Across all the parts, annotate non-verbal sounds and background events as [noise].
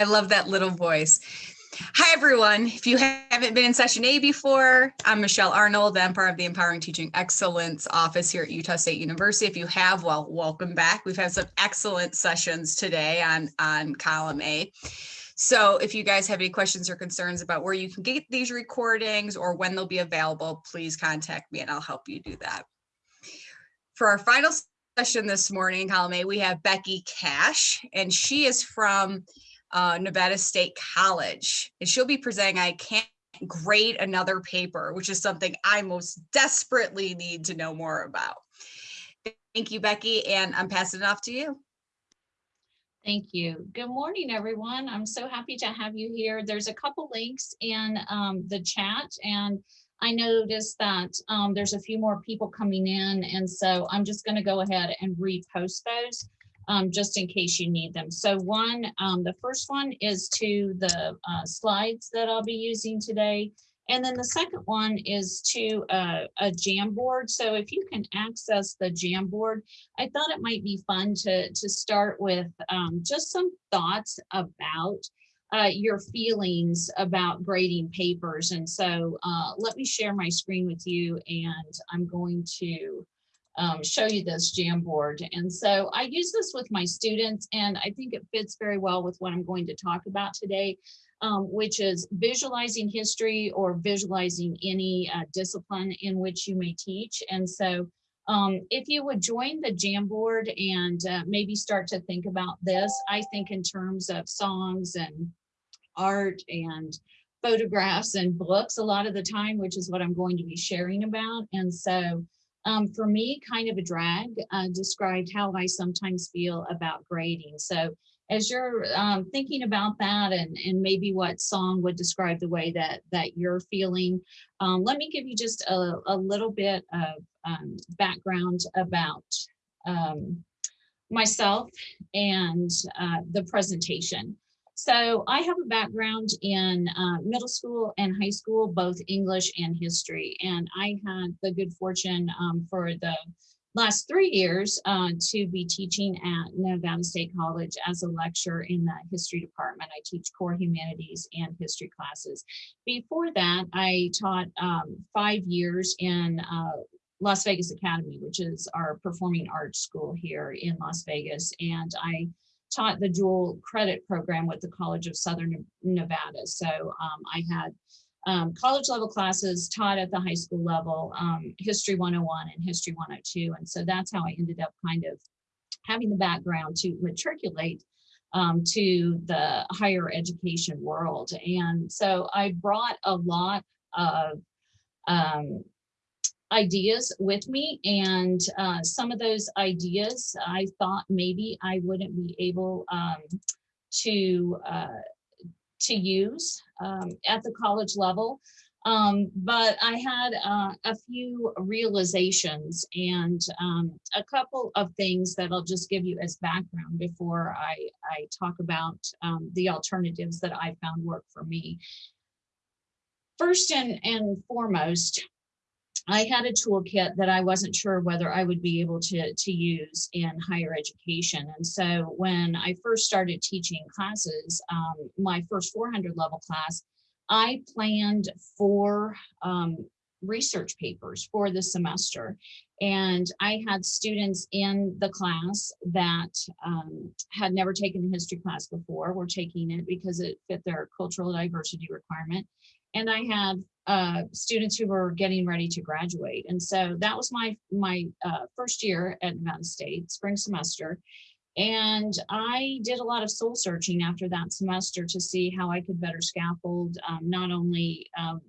I love that little voice. Hi, everyone. If you haven't been in session A before, I'm Michelle Arnold. I'm part of the Empowering Teaching Excellence office here at Utah State University. If you have, well, welcome back. We've had some excellent sessions today on, on column A. So if you guys have any questions or concerns about where you can get these recordings or when they'll be available, please contact me and I'll help you do that. For our final session this morning, column A, we have Becky Cash, and she is from uh, Nevada State College. And she'll be presenting I Can't Grade Another Paper, which is something I most desperately need to know more about. Thank you, Becky, and I'm passing it off to you. Thank you. Good morning, everyone. I'm so happy to have you here. There's a couple links in um, the chat and I noticed that um, there's a few more people coming in and so I'm just going to go ahead and repost those um, just in case you need them. So one, um, the first one is to the uh, slides that I'll be using today. And then the second one is to uh, a Jamboard. So if you can access the Jamboard, I thought it might be fun to, to start with um, just some thoughts about uh, your feelings about grading papers. And so uh, let me share my screen with you and I'm going to um, show you this Jamboard. And so I use this with my students and I think it fits very well with what I'm going to talk about today, um, which is visualizing history or visualizing any uh, discipline in which you may teach. And so um, if you would join the Jamboard and uh, maybe start to think about this, I think in terms of songs and art and photographs and books a lot of the time, which is what I'm going to be sharing about. And so um, for me, kind of a drag, uh, described how I sometimes feel about grading. So as you're um, thinking about that and, and maybe what song would describe the way that, that you're feeling, um, let me give you just a, a little bit of um, background about um, myself and uh, the presentation. So I have a background in uh, middle school and high school, both English and history. And I had the good fortune um, for the last three years uh, to be teaching at Nevada State College as a lecturer in the history department. I teach core humanities and history classes. Before that, I taught um, five years in uh, Las Vegas Academy, which is our performing arts school here in Las Vegas. And I taught the dual credit program with the College of Southern Nevada. So um, I had um, college level classes taught at the high school level, um, History 101 and History 102. And so that's how I ended up kind of having the background to matriculate um, to the higher education world. And so I brought a lot of um, ideas with me and uh, some of those ideas I thought maybe I wouldn't be able um, to uh, to use um, at the college level. Um, but I had uh, a few realizations and um, a couple of things that I'll just give you as background before I, I talk about um, the alternatives that I found work for me. First and, and foremost, I had a toolkit that I wasn't sure whether I would be able to, to use in higher education. And so when I first started teaching classes, um, my first 400 level class, I planned four um, research papers for the semester. And I had students in the class that um, had never taken a history class before, were taking it because it fit their cultural diversity requirement. And I had uh, students who were getting ready to graduate. And so that was my, my uh, first year at Nevada State, spring semester. And I did a lot of soul searching after that semester to see how I could better scaffold um, not only um,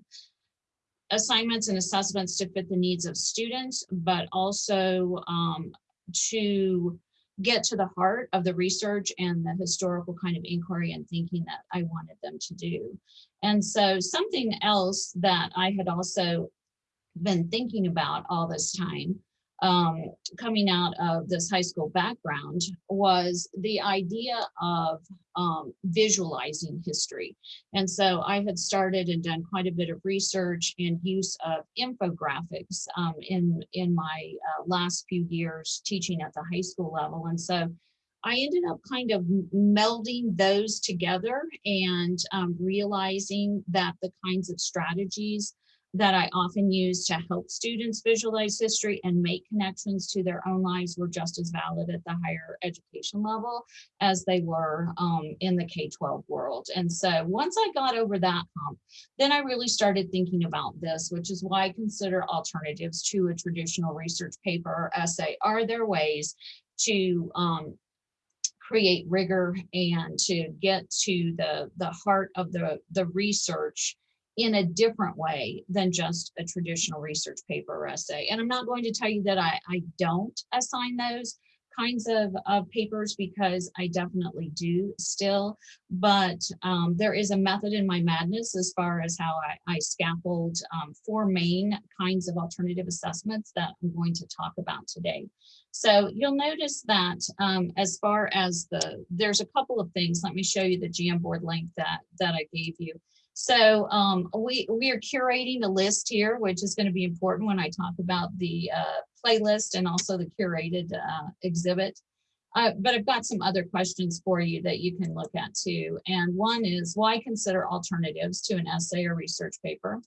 assignments and assessments to fit the needs of students, but also um, to get to the heart of the research and the historical kind of inquiry and thinking that I wanted them to do. And so something else that I had also been thinking about all this time um, coming out of this high school background was the idea of um, visualizing history. And so I had started and done quite a bit of research and use of infographics um, in, in my uh, last few years teaching at the high school level. And so I ended up kind of melding those together and um, realizing that the kinds of strategies that I often use to help students visualize history and make connections to their own lives were just as valid at the higher education level as they were um, in the K-12 world. And so once I got over that hump, then I really started thinking about this, which is why I consider alternatives to a traditional research paper or essay. Are there ways to um, create rigor and to get to the, the heart of the, the research in a different way than just a traditional research paper or essay. And I'm not going to tell you that I, I don't assign those kinds of, of papers because I definitely do still, but um, there is a method in my madness as far as how I, I scaffold um, four main kinds of alternative assessments that I'm going to talk about today. So you'll notice that um, as far as the, there's a couple of things. Let me show you the Jamboard link that, that I gave you. So um, we, we are curating a list here, which is going to be important when I talk about the uh, playlist and also the curated uh, exhibit. Uh, but I've got some other questions for you that you can look at too. And one is why consider alternatives to an essay or research paper?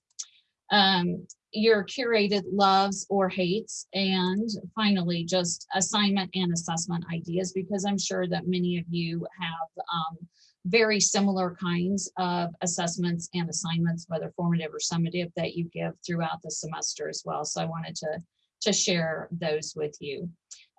Um, your curated loves or hates. And finally, just assignment and assessment ideas, because I'm sure that many of you have um, very similar kinds of assessments and assignments, whether formative or summative, that you give throughout the semester as well. So I wanted to, to share those with you.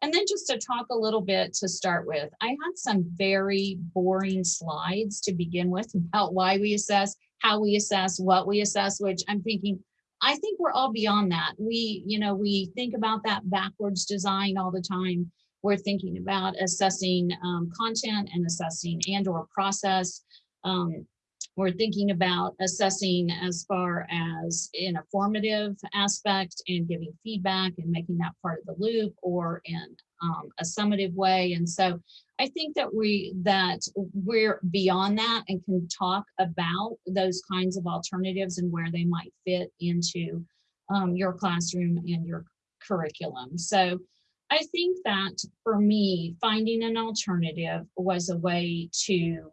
And then just to talk a little bit to start with, I had some very boring slides to begin with [laughs] about why we assess, how we assess, what we assess, which I'm thinking, I think we're all beyond that. We, you know, we think about that backwards design all the time we're thinking about assessing um, content and assessing and or process. Um, we're thinking about assessing as far as in a formative aspect and giving feedback and making that part of the loop or in um, a summative way. And so I think that we that we're beyond that and can talk about those kinds of alternatives and where they might fit into um, your classroom and your curriculum. So I think that for me, finding an alternative was a way to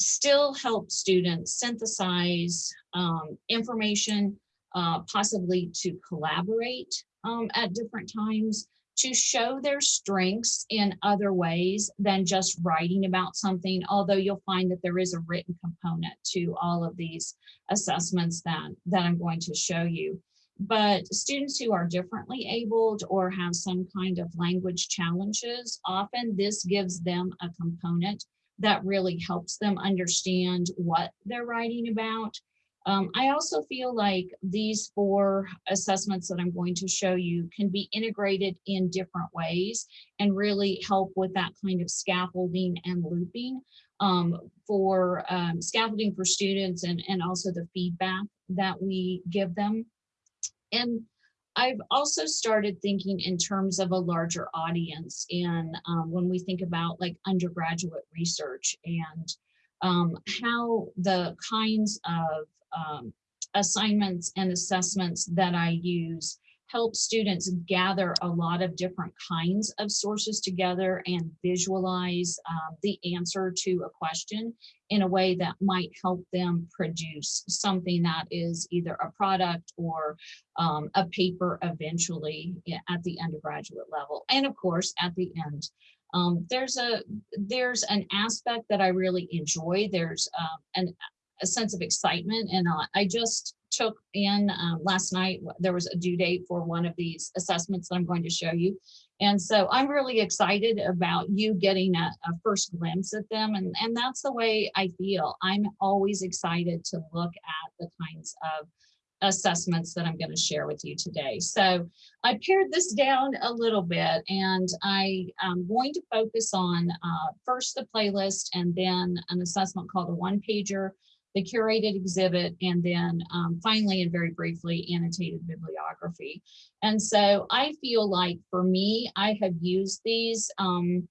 still help students synthesize um, information, uh, possibly to collaborate um, at different times, to show their strengths in other ways than just writing about something, although you'll find that there is a written component to all of these assessments that, that I'm going to show you. But students who are differently abled or have some kind of language challenges, often this gives them a component that really helps them understand what they're writing about. Um, I also feel like these four assessments that I'm going to show you can be integrated in different ways and really help with that kind of scaffolding and looping um, for um, scaffolding for students and, and also the feedback that we give them. And I've also started thinking in terms of a larger audience and um, when we think about like undergraduate research and um, how the kinds of um, assignments and assessments that I use help students gather a lot of different kinds of sources together and visualize um, the answer to a question in a way that might help them produce something that is either a product or um, a paper eventually at the undergraduate level. And of course, at the end, um, there's a there's an aspect that I really enjoy. There's um, an, a sense of excitement and uh, I just took in um, last night, there was a due date for one of these assessments that I'm going to show you. And so I'm really excited about you getting a, a, first glimpse at them. And, and that's the way I feel. I'm always excited to look at the kinds of assessments that I'm going to share with you today. So I pared this down a little bit and I am going to focus on uh, first the playlist and then an assessment called a one pager the curated exhibit, and then um, finally and very briefly annotated bibliography. And so I feel like for me, I have used these um,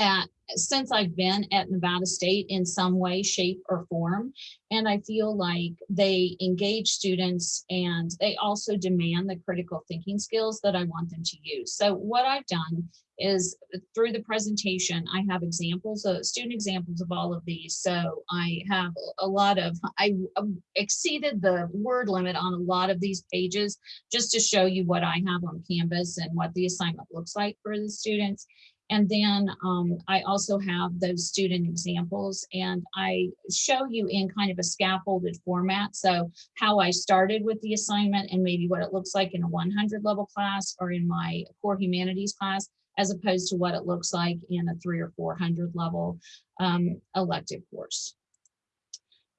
at since I've been at Nevada State in some way, shape, or form. And I feel like they engage students and they also demand the critical thinking skills that I want them to use. So what I've done is through the presentation, I have examples of student examples of all of these. So I have a lot of, I um, exceeded the word limit on a lot of these pages just to show you what I have on Canvas and what the assignment looks like for the students. And then um, I also have those student examples and I show you in kind of a scaffolded format. So how I started with the assignment and maybe what it looks like in a 100 level class or in my core humanities class, as opposed to what it looks like in a three or 400 level um, elective course.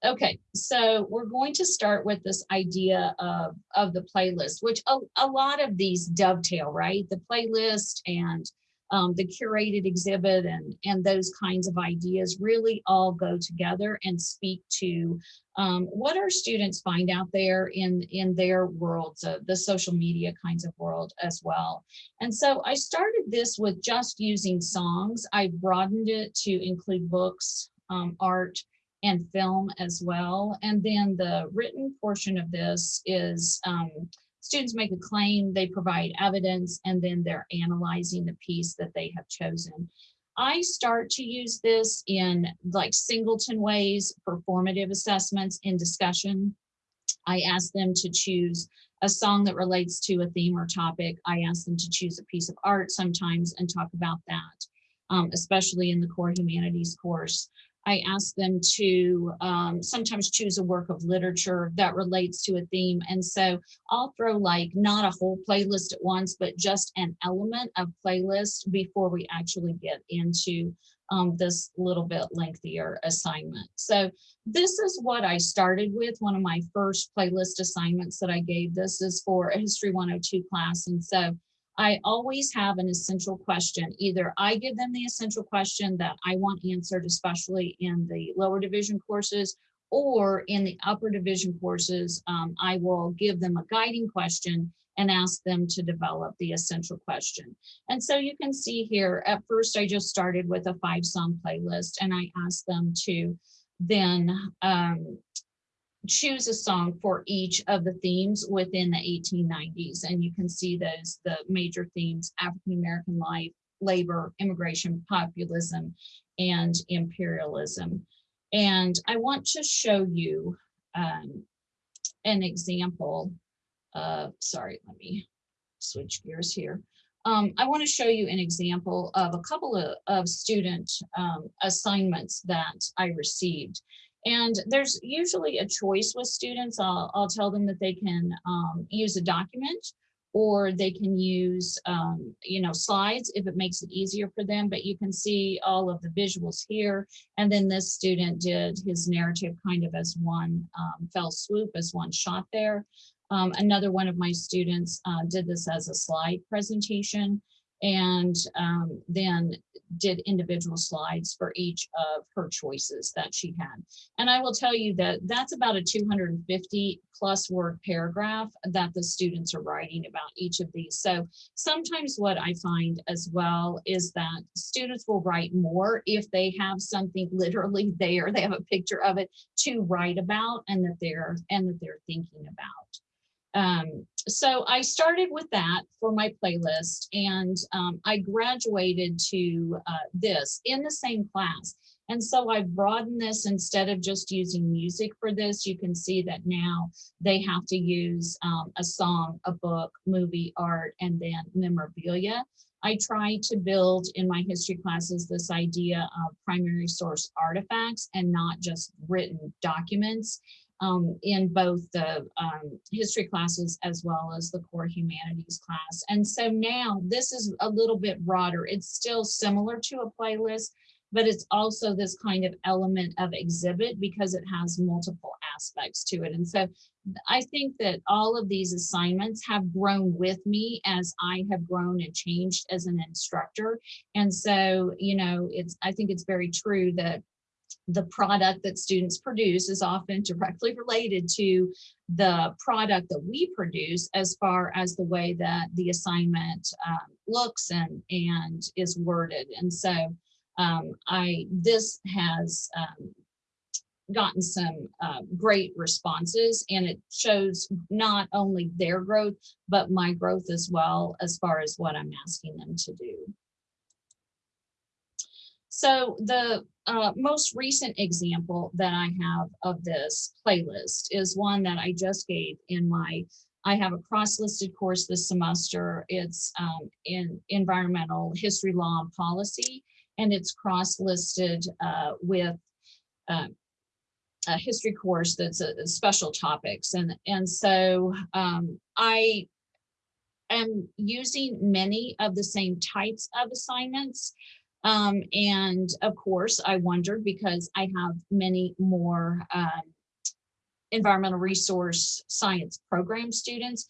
Okay, so we're going to start with this idea of, of the playlist, which a, a lot of these dovetail, right? The playlist and um, the curated exhibit and, and those kinds of ideas really all go together and speak to um, what our students find out there in, in their worlds, the social media kinds of world as well. And so I started this with just using songs. I broadened it to include books, um, art, and film as well. And then the written portion of this is um, students make a claim, they provide evidence, and then they're analyzing the piece that they have chosen. I start to use this in like singleton ways, for formative assessments in discussion. I ask them to choose a song that relates to a theme or topic. I ask them to choose a piece of art sometimes and talk about that, um, especially in the core humanities course. I ask them to um, sometimes choose a work of literature that relates to a theme. And so I'll throw like not a whole playlist at once, but just an element of playlist before we actually get into um, this little bit lengthier assignment. So this is what I started with. One of my first playlist assignments that I gave. This is for a History 102 class. And so I always have an essential question. Either I give them the essential question that I want answered, especially in the lower division courses, or in the upper division courses, um, I will give them a guiding question and ask them to develop the essential question. And so you can see here, at first I just started with a five song playlist and I asked them to then um, choose a song for each of the themes within the 1890s. And you can see those, the major themes, African-American life, labor, immigration, populism, and imperialism. And I want to show you um, an example of, sorry, let me switch gears here. Um, I want to show you an example of a couple of, of student um, assignments that I received. And there's usually a choice with students. I'll, I'll tell them that they can um, use a document or they can use, um, you know, slides if it makes it easier for them. But you can see all of the visuals here. And then this student did his narrative kind of as one um, fell swoop, as one shot there. Um, another one of my students uh, did this as a slide presentation and um, then did individual slides for each of her choices that she had. And I will tell you that that's about a 250 plus word paragraph that the students are writing about each of these. So sometimes what I find as well is that students will write more if they have something [laughs] literally there, they have a picture of it to write about and that they're and that they're thinking about. Um, so I started with that for my playlist and um, I graduated to uh, this in the same class. And so I broadened this instead of just using music for this, you can see that now they have to use um, a song, a book, movie, art, and then memorabilia. I try to build in my history classes this idea of primary source artifacts and not just written documents um, in both the um, history classes as well as the core humanities class. And so now this is a little bit broader. It's still similar to a playlist, but it's also this kind of element of exhibit because it has multiple aspects to it. And so I think that all of these assignments have grown with me as I have grown and changed as an instructor. And so, you know, it's I think it's very true that the product that students produce is often directly related to the product that we produce as far as the way that the assignment um, looks and, and is worded. And so um, I, this has um, gotten some uh, great responses and it shows not only their growth, but my growth as well, as far as what I'm asking them to do. So the uh, most recent example that I have of this playlist is one that I just gave in my, I have a cross-listed course this semester. It's um, in environmental history, law, and policy, and it's cross-listed uh, with uh, a history course that's a, a special topics. And, and so um, I am using many of the same types of assignments. Um, and of course, I wondered because I have many more um, environmental resource science program students,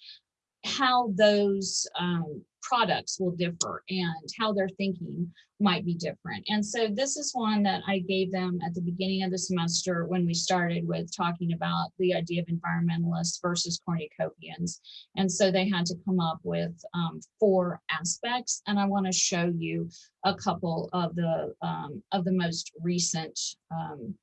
how those um, products will differ and how their thinking might be different. And so this is one that I gave them at the beginning of the semester when we started with talking about the idea of environmentalists versus cornucopians. And so they had to come up with um, four aspects. And I want to show you a couple of the um, of the most recent um,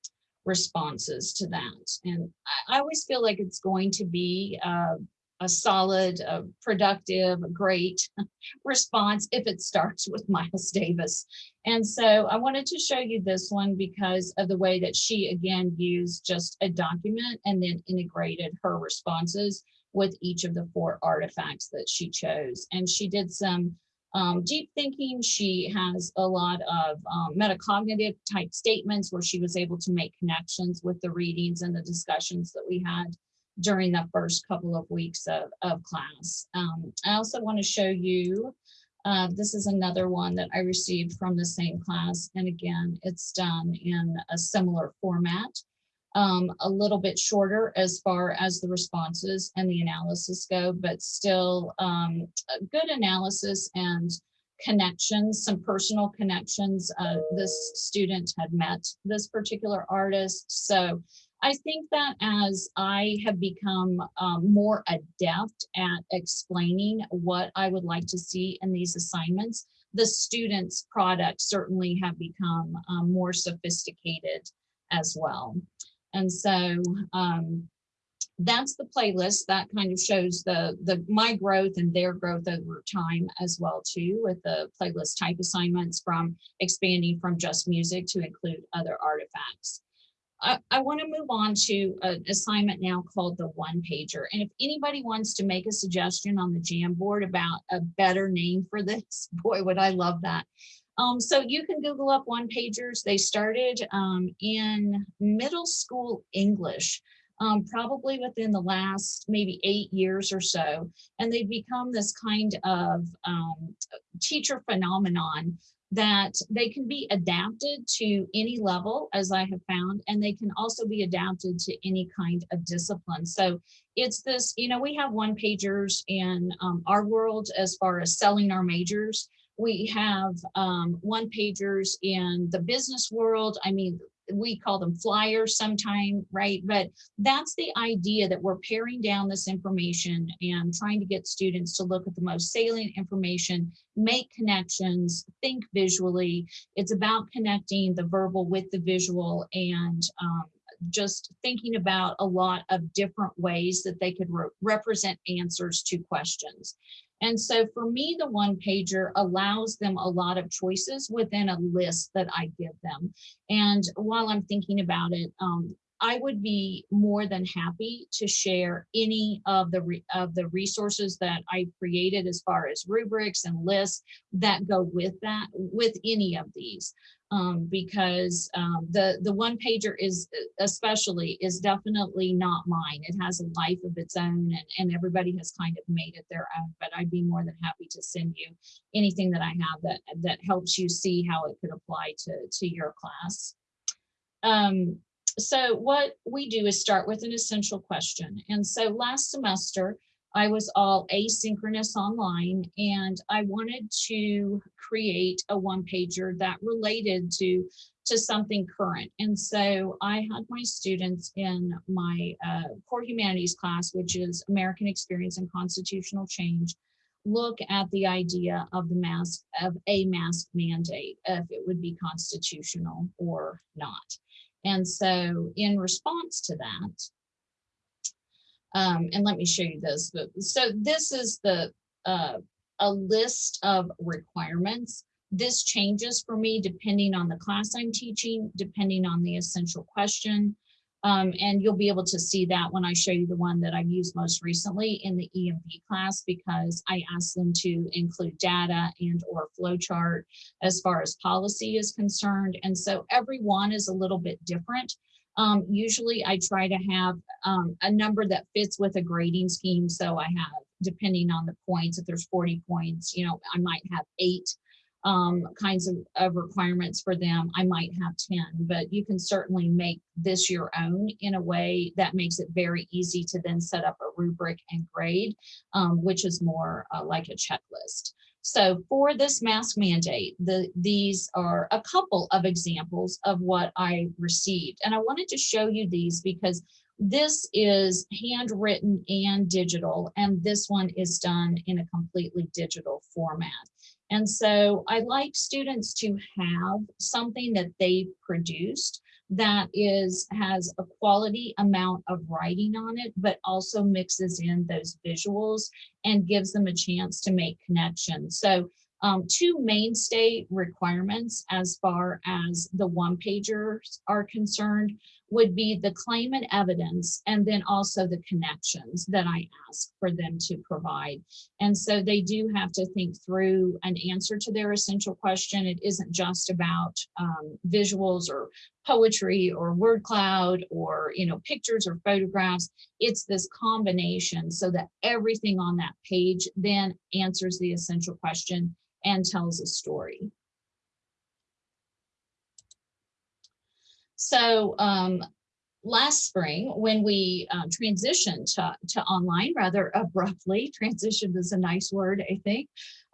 responses to that. And I, I, always feel like it's going to be uh, a solid, a productive, great [laughs] response if it starts with [laughs] Miles Davis. And so I wanted to show you this one because of the way that she again used just a document and then integrated her responses with each of the four artifacts that she chose. And she did some um, deep thinking. She has a lot of um, metacognitive type statements where she was able to make connections with the readings and the discussions that we had during the first couple of weeks of, of class. Um, I also want to show you, uh, this is another one that I received from the same class. And again, it's done in a similar format, um, a little bit shorter as far as the responses and the analysis go, but still um, good analysis and connections, some personal connections. Uh, this student had met this particular artist. So I think that as I have become um, more adept at explaining what I would like to see in these assignments, the students' products certainly have become um, more sophisticated as well. And so um, that's the playlist that kind of shows the the my growth and their growth over time as well too with the playlist type assignments from expanding from just music to include other artifacts. I, I want to move on to an assignment now called the one pager. And if anybody wants to make a suggestion on the Jamboard about a better name for this, [laughs] boy, would I love that. Um, so you can Google up one pagers. They started um, in middle school English, um, probably within the last maybe eight years or so. And they've become this kind of um, teacher phenomenon that they can be adapted to any level, as I have found, and they can also be adapted to any kind of discipline. So it's this, you know, we have one pagers in um, our world as far as selling our majors. We have um, one pagers in the business world. I mean, we call them flyers sometime, right? But that's the idea that we're paring down this information and trying to get students to look at the most salient information, make connections, think visually. It's about connecting the verbal with the visual and um, just thinking about a lot of different ways that they could re represent answers to questions. And so for me, the one pager allows them a lot of choices within a list that I give them. And while I'm thinking about it, um, I would be more than happy to share any of the of the resources that I created as far as rubrics and lists that go with that with any of these um, because um, the the one pager is especially is definitely not mine. It has a life of its own, and, and everybody has kind of made it their own. But I'd be more than happy to send you anything that I have that that helps you see how it could apply to to your class. Um, so what we do is start with an essential question. And so last semester, I was all asynchronous online and I wanted to create a one pager that related to to something current. And so I had my students in my uh, core humanities class, which is American Experience and Constitutional Change, look at the idea of the mask, of a mask mandate, if it would be constitutional or not. And so in response to that, um, and let me show you this, so this is the, uh, a list of requirements. This changes for me depending on the class I'm teaching, depending on the essential question. Um, and you'll be able to see that when I show you the one that I've used most recently in the EMP class because I asked them to include data and or flowchart as far as policy is concerned. And so every one is a little bit different. Um, usually I try to have um, a number that fits with a grading scheme. So I have, depending on the points, if there's 40 points, you know, I might have eight um, kinds of, of requirements for them. I might have 10, but you can certainly make this your own in a way that makes it very easy to then set up a rubric and grade, um, which is more uh, like a checklist. So for this mask mandate, the, these are a couple of examples of what I received. And I wanted to show you these because this is handwritten and digital, and this one is done in a completely digital format. And so I like students to have something that they've produced that is has a quality amount of writing on it, but also mixes in those visuals and gives them a chance to make connections. So um, two mainstay requirements as far as the one pagers are concerned would be the claim and evidence and then also the connections that I ask for them to provide. And so they do have to think through an answer to their essential question. It isn't just about um, visuals or poetry or word cloud or you know pictures or photographs. It's this combination so that everything on that page then answers the essential question and tells a story. So um, last spring, when we uh, transitioned to, to online rather abruptly, [laughs] transition is a nice word, I think,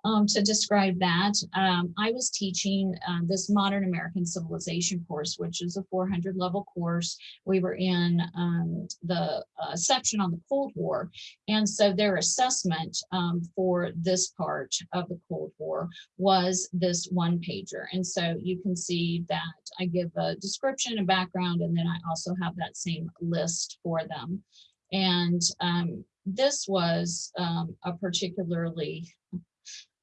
um, to describe that. Um, I was teaching uh, this Modern American Civilization course, which is a 400 level course. We were in um, the uh, section on the Cold War. And so their assessment um, for this part of the Cold War was this one pager. And so you can see that I give a description, a background, and then I also have that same list for them. And um, this was um, a particularly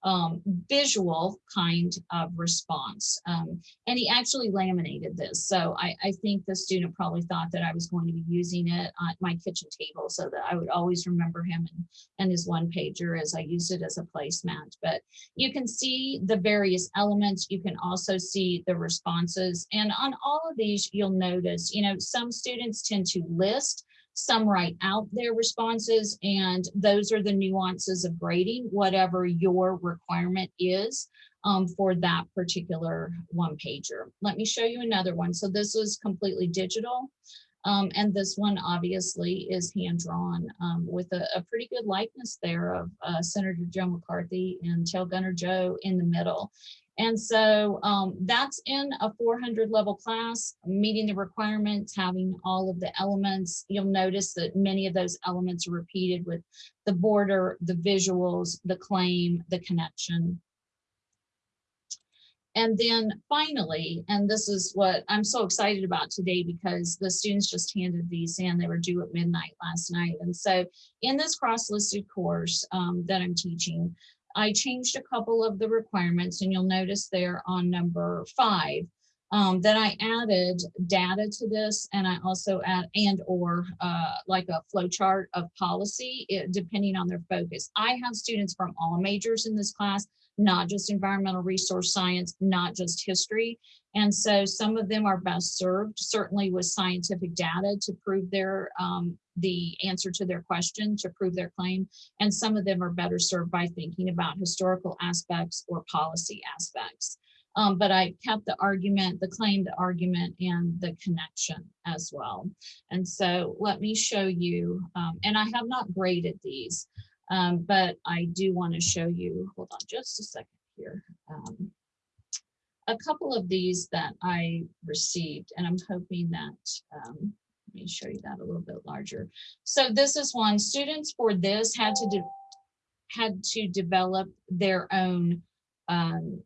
um, visual kind of response. Um, and he actually laminated this. So I, I, think the student probably thought that I was going to be using it at my kitchen table so that I would always remember him and, and his one pager as I used it as a placemat. But you can see the various elements. You can also see the responses. And on all of these, you'll notice, you know, some students tend to list some write out their responses and those are the nuances of grading, whatever your requirement is um, for that particular one pager. Let me show you another one. So this is completely digital. Um, and this one obviously is hand drawn um, with a, a, pretty good likeness there of uh, Senator Joe McCarthy and Tail Gunner Joe in the middle. And so um, that's in a 400 level class, meeting the requirements, having all of the elements. You'll notice that many of those elements are repeated with the border, the visuals, the claim, the connection. And then finally, and this is what I'm so excited about today because the students just handed these in, they were due at midnight last night. And so in this cross-listed course um, that I'm teaching, I changed a couple of the requirements and you'll notice there on number five um, that I added data to this and I also add and or uh, like a flow chart of policy it, depending on their focus. I have students from all majors in this class, not just environmental resource science, not just history. And so some of them are best served certainly with scientific data to prove their um, the answer to their question to prove their claim. And some of them are better served by thinking about historical aspects or policy aspects. Um, but I kept the argument, the claim, the argument, and the connection as well. And so let me show you, um, and I have not graded these, um, but I do want to show you, hold on just a second here. Um, a couple of these that I received, and I'm hoping that um, let me show you that a little bit larger. So this is one, students for this had to had to develop their own um,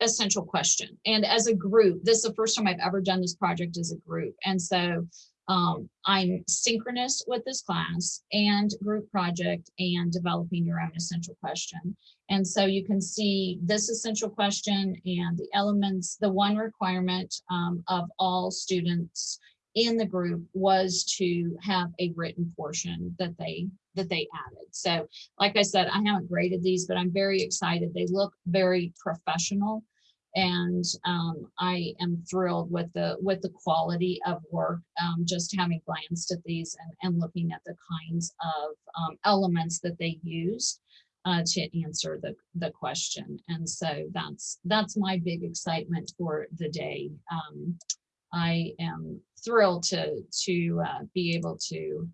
essential question. And as a group, this is the first time I've ever done this project as a group. And so um, I'm synchronous with this class and group project and developing your own essential question. And so you can see this essential question and the elements, the one requirement um, of all students in the group was to have a written portion that they that they added. So like I said, I haven't graded these, but I'm very excited. They look very professional and um, I am thrilled with the with the quality of work. Um, just having glanced at these and, and looking at the kinds of um, elements that they used uh, to answer the the question, and so that's that's my big excitement for the day. I am thrilled to to uh, be able to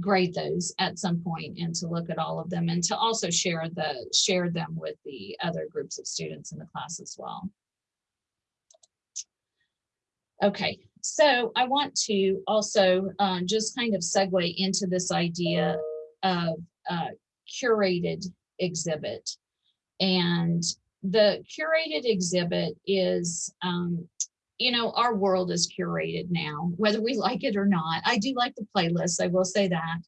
grade those at some point and to look at all of them and to also share the share them with the other groups of students in the class as well. Okay, so I want to also uh, just kind of segue into this idea of uh, curated exhibit. And the curated exhibit is um, you know, our world is curated now, whether we like it or not. I do like the playlist, I will say that.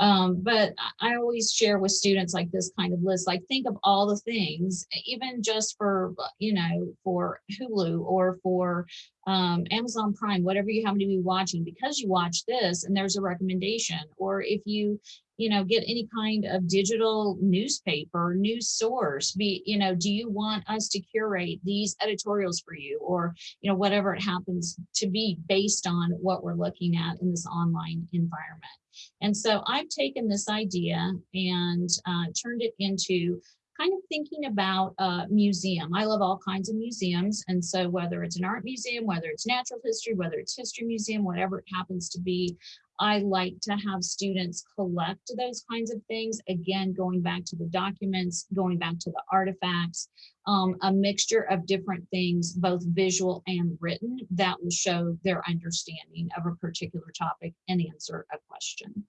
Um, but I always share with students like this kind of list, like think of all the things, even just for, you know, for Hulu or for um, Amazon Prime, whatever you happen to be watching, because you watch this and there's a recommendation, or if you, you know, get any kind of digital newspaper, news source, be, you know, do you want us to curate these editorials for you or, you know, whatever it happens to be based on what we're looking at in this online environment. And so I've taken this idea and uh, turned it into kind of thinking about a museum. I love all kinds of museums. And so whether it's an art museum, whether it's natural history, whether it's history museum, whatever it happens to be, I like to have students collect those kinds of things. Again, going back to the documents, going back to the artifacts, um, a mixture of different things, both visual and written, that will show their understanding of a particular topic and answer a question.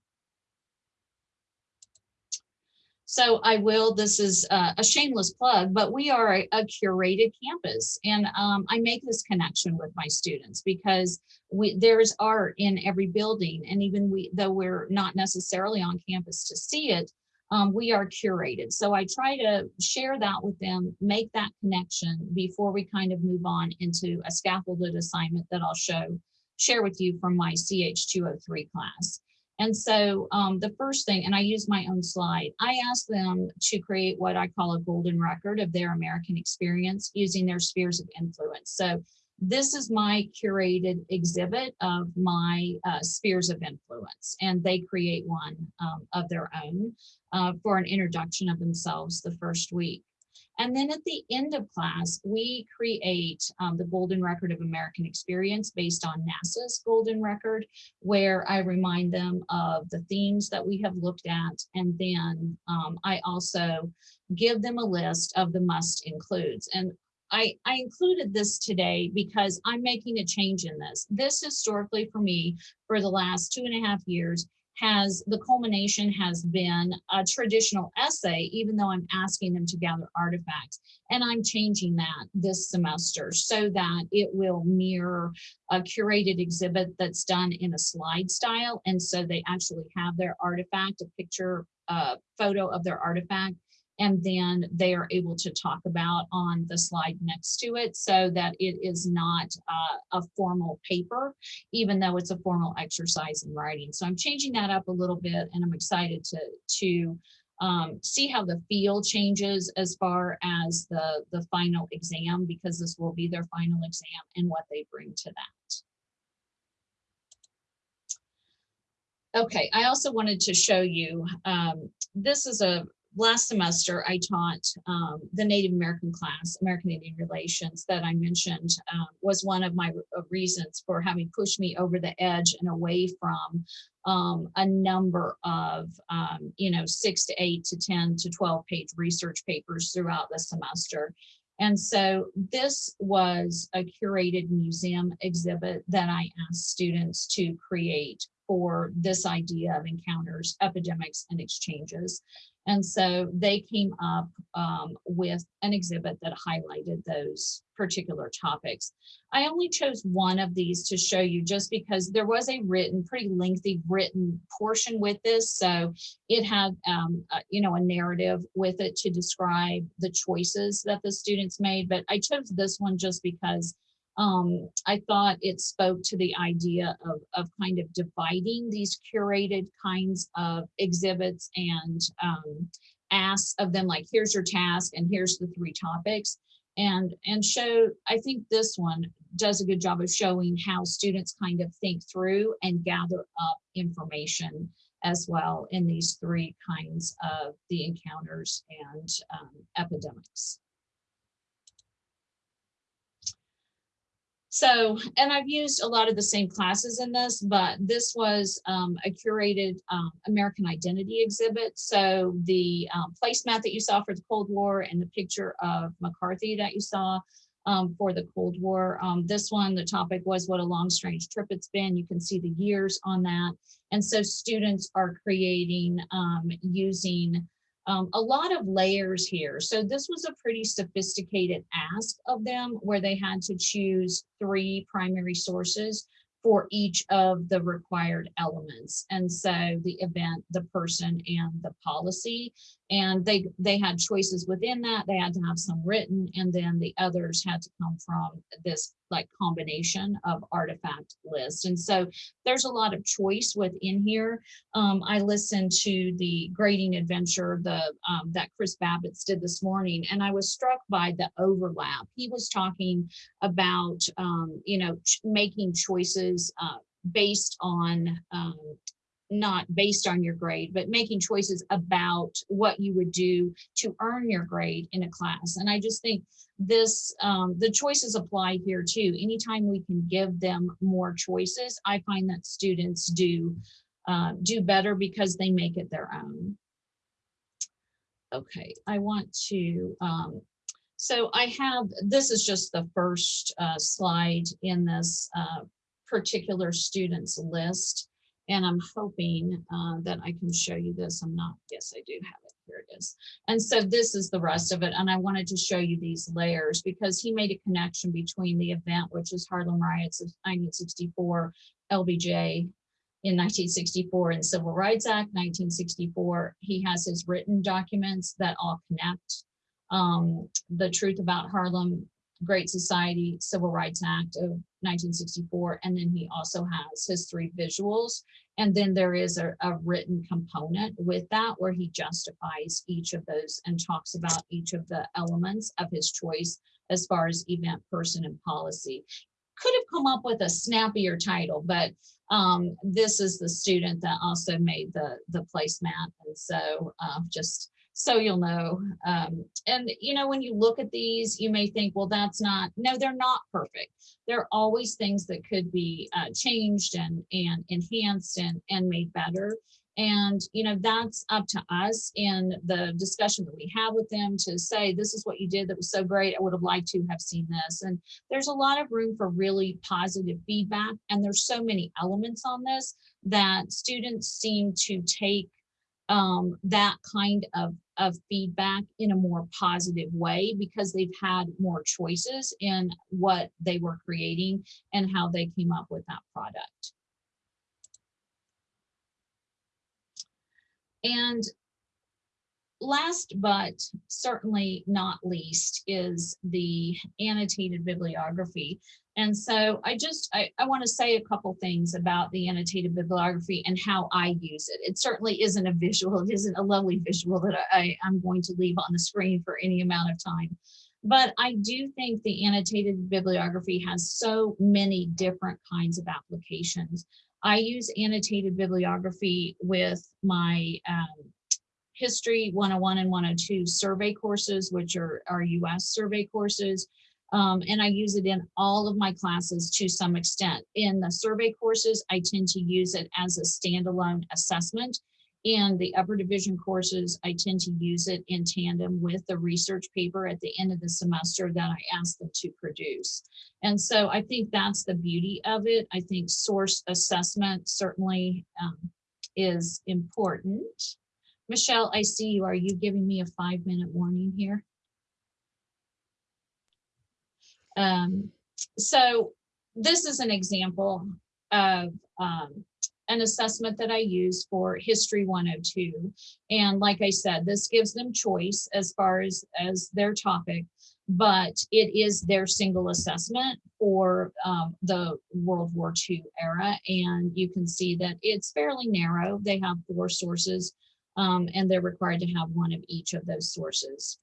So I will, this is uh, a shameless plug, but we are a, a curated campus. And um, I make this connection with my students because we, there's art in every building. And even we, though we're not necessarily on campus to see it, um, we are curated. So I try to share that with them, make that connection before we kind of move on into a scaffolded assignment that I'll show, share with you from my CH203 class. And so um, the first thing, and I use my own slide, I asked them to create what I call a golden record of their American experience using their spheres of influence. So this is my curated exhibit of my uh, spheres of influence, and they create one um, of their own uh, for an introduction of themselves the first week. And then at the end of class, we create um, the Golden Record of American Experience based on NASA's Golden Record, where I remind them of the themes that we have looked at. And then um, I also give them a list of the must includes. And I, I, included this today because I'm making a change in this. This historically for me for the last two and a half years has the culmination has been a traditional essay, even though I'm asking them to gather artifacts. And I'm changing that this semester so that it will mirror a curated exhibit that's done in a slide style. And so they actually have their artifact, a picture, a photo of their artifact and then they are able to talk about on the slide next to it so that it is not uh, a formal paper, even though it's a formal exercise in writing. So I'm changing that up a little bit and I'm excited to, to um, see how the feel changes as far as the, the final exam, because this will be their final exam and what they bring to that. Okay, I also wanted to show you, um, this is a last semester, I taught um, the Native American class, American Indian Relations, that I mentioned uh, was one of my uh, reasons for having pushed me over the edge and away from um, a number of, um, you know, six to eight to 10 to 12 page research papers throughout the semester. And so this was a curated museum exhibit that I asked students to create for this idea of encounters, epidemics, and exchanges. And so they came up um, with an exhibit that highlighted those particular topics. I only chose one of these to show you just because there was a written, pretty lengthy written portion with this. So it had, um, uh, you know, a narrative with it to describe the choices that the students made. But I chose this one just because um, I thought it spoke to the idea of, of kind of dividing these curated kinds of exhibits and um, asks of them like, here's your task and here's the three topics. And and show i think this one does a good job of showing how students kind of think through and gather up information as well in these three kinds of the encounters and um, epidemics So, and I've used a lot of the same classes in this, but this was um, a curated um, American Identity exhibit. So the um, placemat that you saw for the Cold War and the picture of McCarthy that you saw um, for the Cold War. Um, this one, the topic was what a long, strange trip it's been. You can see the years on that. And so students are creating um, using um, a lot of layers here. So this was a pretty sophisticated ask of them where they had to choose three primary sources for each of the required elements. And so the event, the person, and the policy. And they, they had choices within that. They had to have some written, and then the others had to come from this like combination of artifact list. And so there's a lot of choice within here. Um, I listened to the grading adventure the um, that Chris Babits did this morning, and I was struck by the overlap. He was talking about, um, you know, ch making choices uh, based on um, not based on your grade, but making choices about what you would do to earn your grade in a class. And I just think this, um, the choices apply here too. Anytime we can give them more choices, I find that students do, uh, do better because they make it their own. Okay, I want to, um, so I have, this is just the first uh, slide in this uh, particular student's list. And I'm hoping uh, that I can show you this. I'm not, yes, I do have it. Here it is. And so this is the rest of it. And I wanted to show you these layers because he made a connection between the event, which is Harlem Riots of 1964, LBJ in 1964 and Civil Rights Act 1964. He has his written documents that all connect. Um, the truth about Harlem Great Society Civil Rights Act of 1964. And then he also has his three visuals. And then there is a, a, written component with that where he justifies each of those and talks about each of the elements of his choice as far as event, person, and policy. Could have come up with a snappier title, but um, this is the student that also made the, the placemat. And so uh, just so you'll know. Um, and you know, when you look at these, you may think, well, that's not, no, they're not perfect. There are always things that could be uh, changed and, and enhanced and, and made better. And, you know, that's up to us in the discussion that we have with them to say, this is what you did that was so great. I would have liked to have seen this. And there's a lot of room for really positive feedback. And there's so many elements on this that students seem to take um, that kind of, of feedback in a more positive way because they've had more choices in what they were creating and how they came up with that product. And last but certainly not least is the annotated bibliography. And so I just, I, I want to say a couple things about the annotated bibliography and how I use it. It certainly isn't a visual, it isn't a lovely visual that I, I'm going to leave on the screen for any amount of time. But I do think the annotated bibliography has so many different kinds of applications. I use annotated bibliography with my um, History 101 and 102 survey courses, which are our US survey courses. Um, and I use it in all of my classes to some extent. In the survey courses, I tend to use it as a standalone assessment. In the upper division courses, I tend to use it in tandem with the research paper at the end of the semester that I ask them to produce. And so I think that's the beauty of it. I think source assessment certainly um, is important. Michelle, I see you. Are you giving me a five minute warning here? Um, so this is an example of um, an assessment that I use for History 102. And like I said, this gives them choice as far as, as their topic, but it is their single assessment for um, the World War II era. And you can see that it's fairly narrow. They have four sources um, and they're required to have one of each of those sources.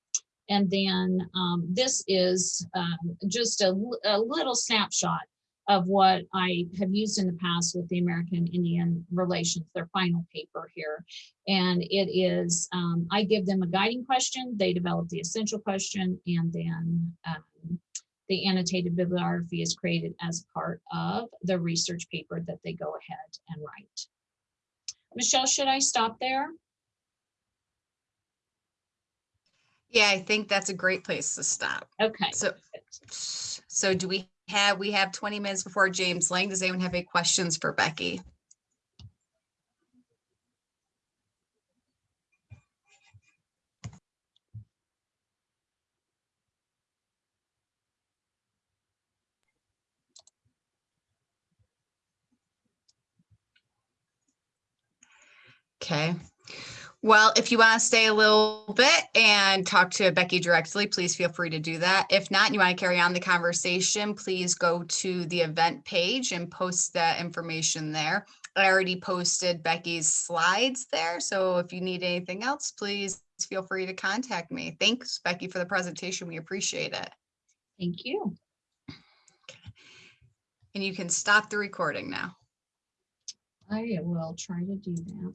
And then um, this is um, just a little snapshot of what I have used in the past with the American Indian Relations, their final paper here. And it is, um, I give them a guiding question, they develop the essential question, and then um, the annotated bibliography is created as part of the research paper that they go ahead and write. Michelle, should I stop there? Yeah, I think that's a great place to stop. Okay. So, so do we have, we have 20 minutes before James Lang. Does anyone have any questions for Becky? Okay. Well, if you want to stay a little bit and talk to Becky directly, please feel free to do that. If not, you want to carry on the conversation, please go to the event page and post that information there. I already posted Becky's slides there, so if you need anything else, please feel free to contact me. Thanks, Becky, for the presentation. We appreciate it. Thank you. And you can stop the recording now. I will try to do that.